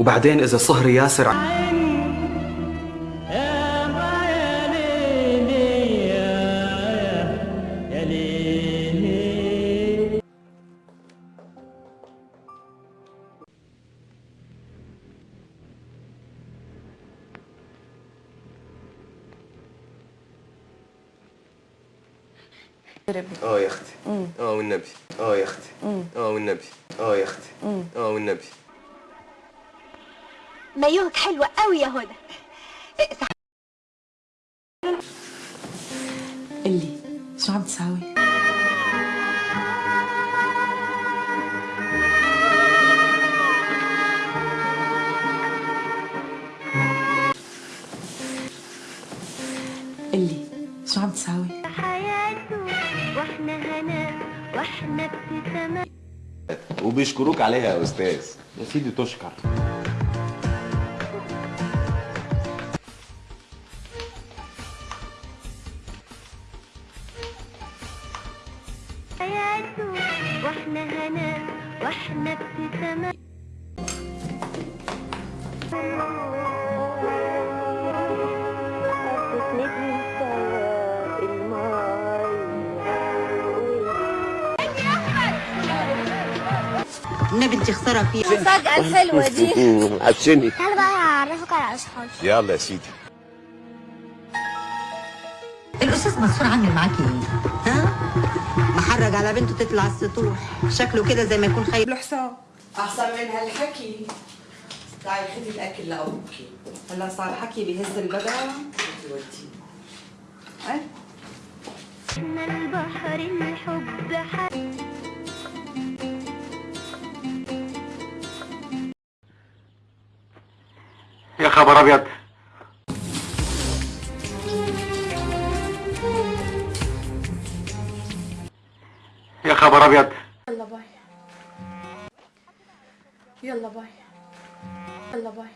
وبعدين إذا صهري ياسر آه يا أختي. آه والنبي. آه يا أختي. آه والنبي. آه يا أختي. آه والنبي. مايوهك حلوة قوي يا هدى قلي شو عم تساوي؟ قلي شو عم تساوي؟ حياته وإحنا هنا وإحنا ابتسامات وبيشكروك عليها يا أستاذ يا سيدي تشكر حياته وإحنا هنا وإحنا ابتسامات النبي انت خساره فيها. المفاجأة الحلوة دي. عشني تعالى بقى أعرفك على أصحابي. يلا يا سيدي. الأستاذ منصور عامل معاكي إيه؟ ها؟ محرج على بنته تطلع السطوح. شكله كده زي ما يكون خايف. له حساب أحسن من هالحكي. تعي خدي الأكل لابوكي هلا صار حكي بهز البدن. بتوديه إيه إحنا البحر الحب حب يا خبر أبيض. يا خبر أبيض. يلا باي. يلا باي. يلا باي.